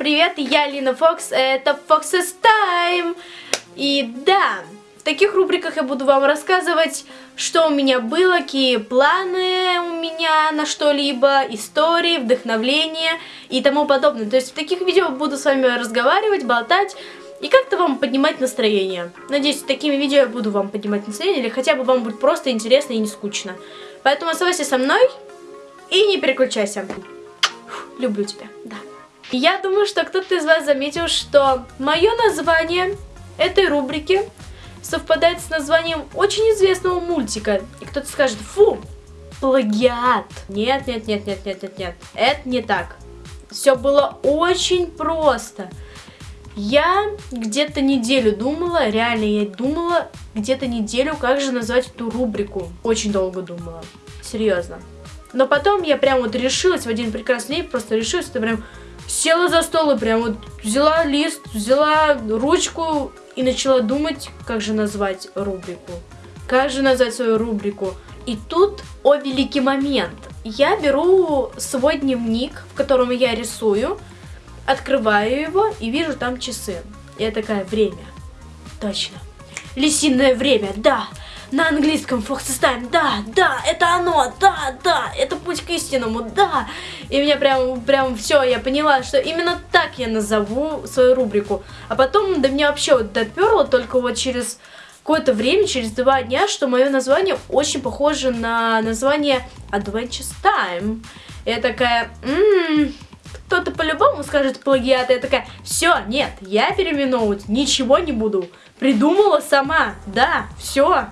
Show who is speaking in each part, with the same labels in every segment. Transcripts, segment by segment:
Speaker 1: привет, я Лина Фокс, это Fox's Time. И да, в таких рубриках я буду вам рассказывать, что у меня было, какие планы у меня на что-либо, истории, вдохновление и тому подобное. То есть в таких видео буду с вами разговаривать, болтать и как-то вам поднимать настроение. Надеюсь, такими видео я буду вам поднимать настроение, или хотя бы вам будет просто интересно и не скучно. Поэтому оставайся со мной и не переключайся. Люблю тебя, да. Я думаю, что кто-то из вас заметил, что мое название этой рубрики совпадает с названием очень известного мультика. И кто-то скажет, фу, плагиат. Нет, нет, нет, нет, нет, нет, нет. Это не так. Все было очень просто. Я где-то неделю думала, реально я думала где-то неделю, как же назвать эту рубрику. Очень долго думала. Серьезно. Но потом я прям вот решилась в один прекрасный день, просто решилась, это прям села за стол и прям вот взяла лист, взяла ручку и начала думать, как же назвать рубрику. Как же назвать свою рубрику. И тут, о великий момент, я беру свой дневник, в котором я рисую, открываю его и вижу там часы. Я такая, время. Точно. Лисиное время, да на английском Time, да, да, это оно, да, да, это путь к истинному, да. И меня прям, прям все, я поняла, что именно так я назову свою рубрику. А потом до меня вообще вот доперло только вот через какое-то время, через два дня, что мое название очень похоже на название Adventures Time. Я такая, ммм, кто-то по-любому скажет плагиат. Я такая, все, нет, я переименовывать ничего не буду. Придумала сама, да, все.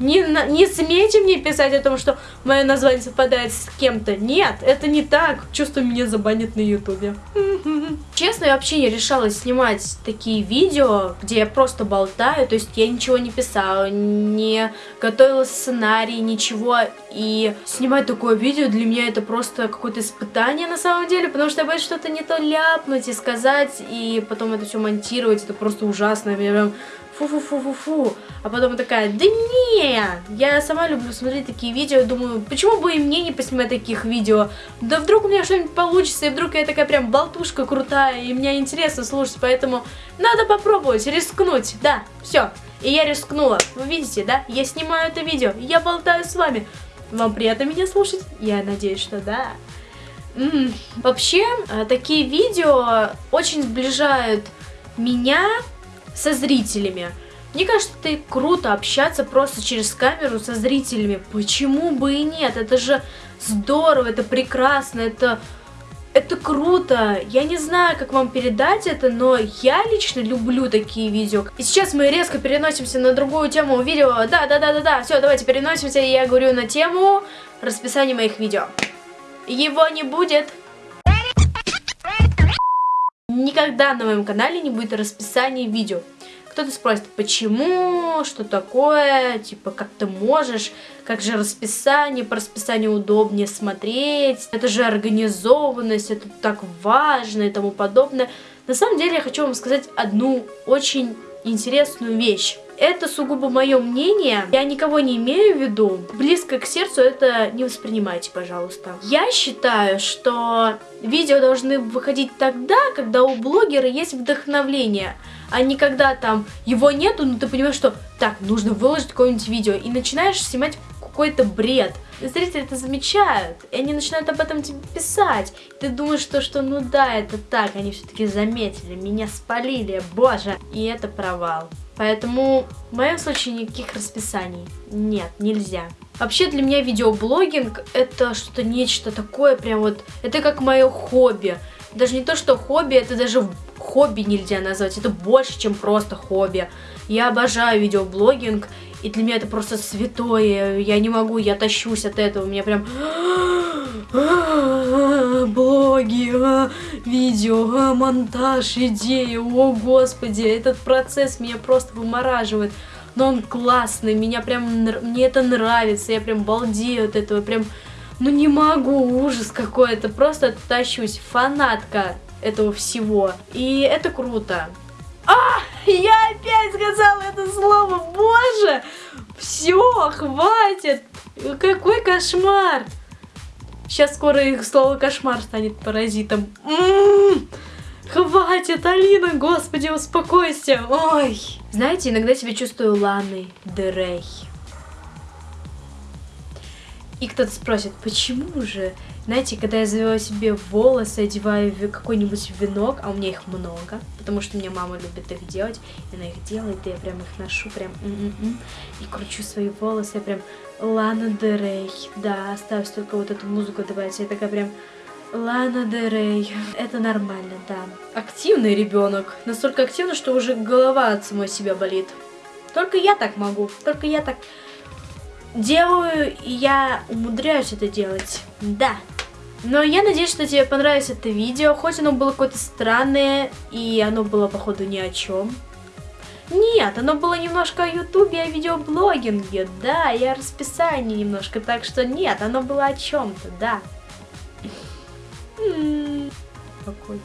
Speaker 1: Не, не смейте мне писать о том, что мое название совпадает с кем-то. Нет, это не так. Чувствую, меня забанят на ютубе. Честно, я вообще не решалась снимать такие видео, где я просто болтаю. То есть я ничего не писала, не готовила сценарий, ничего. И снимать такое видео для меня это просто какое-то испытание на самом деле. Потому что я боюсь что-то не то ляпнуть и сказать. И потом это все монтировать. Это просто ужасно. Я прям фу-фу-фу-фу-фу. А потом такая, да не, я сама люблю смотреть такие видео, думаю, почему бы и мне не поснимать таких видео? Да вдруг у меня что-нибудь получится, и вдруг я такая прям болтушка крутая, и мне интересно слушать, поэтому надо попробовать, рискнуть, да, все. И я рискнула, вы видите, да, я снимаю это видео, я болтаю с вами. Вам приятно меня слушать? Я надеюсь, что да. М -м. Вообще, э, такие видео очень сближают меня со зрителями. Мне кажется, это круто общаться просто через камеру со зрителями. Почему бы и нет? Это же здорово, это прекрасно, это... Это круто. Я не знаю, как вам передать это, но я лично люблю такие видео. И сейчас мы резко переносимся на другую тему видео. Да, да, да, да, да. Все, давайте переносимся. Я говорю на тему расписания моих видео. Его не будет. Никогда на моем канале не будет расписания видео. Кто-то спросит, почему, что такое, типа, как ты можешь, как же расписание, по расписанию удобнее смотреть, это же организованность, это так важно и тому подобное. На самом деле я хочу вам сказать одну очень интересную вещь. Это сугубо мое мнение, я никого не имею в виду. Близко к сердцу это не воспринимайте, пожалуйста. Я считаю, что видео должны выходить тогда, когда у блогера есть вдохновление, а не когда там его нету, но ты понимаешь, что так, нужно выложить какое-нибудь видео, и начинаешь снимать какой-то бред. Зрители это замечают, и они начинают об этом тебе писать. Ты думаешь, что, что ну да, это так, они все-таки заметили, меня спалили, боже. И это провал. Поэтому в моем случае никаких расписаний нет, нельзя. Вообще для меня видеоблогинг это что-то нечто такое, прям вот, это как мое хобби. Даже не то, что хобби, это даже хобби нельзя назвать, это больше, чем просто хобби. Я обожаю видеоблогинг, и для меня это просто святое, я не могу, я тащусь от этого, у меня прям блоги, а, видео, а, монтаж, идеи, о господи, этот процесс меня просто вымораживает. Но он классный, меня прям, мне это нравится, я прям балдею от этого, прям, ну не могу, ужас какой-то, просто тащусь, фанатка этого всего. И это круто. А, я опять сказала это слово, боже! Все, хватит! Какой кошмар! Сейчас скоро их слово кошмар станет паразитом. М -м -м! Хватит, Алина, господи, успокойся. Ой. Знаете, иногда себя чувствую Ланой Дерей. И кто-то спросит, почему же? Знаете, когда я завела себе волосы, одеваю какой-нибудь венок, а у меня их много, потому что мне мама любит их делать, и она их делает, и я прям их ношу, прям м-м-м, и кручу свои волосы, я прям Лана Дерей, да, осталось только вот эту музыку добавить, я такая прям Лана Дерей, это нормально, да. Активный ребенок, настолько активный, что уже голова от самой себя болит. Только я так могу, только я так делаю, и я умудряюсь это делать, да. Но я надеюсь, что тебе понравилось это видео, хоть оно было какое-то странное, и оно было, походу, ни о чем. Нет, оно было немножко о ютубе, о видеоблогинге, да, и о расписании немножко, так что нет, оно было о чем-то, да. Какой?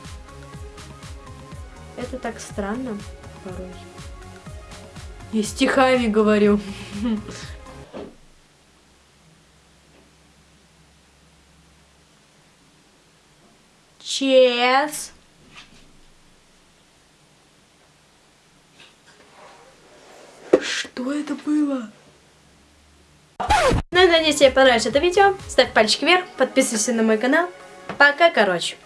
Speaker 1: Это так странно порой. Я стихами говорю. Чес. Что это было? Ну, надеюсь, тебе понравилось это видео. Ставь пальчик вверх, подписывайся на мой канал. Пока, короче.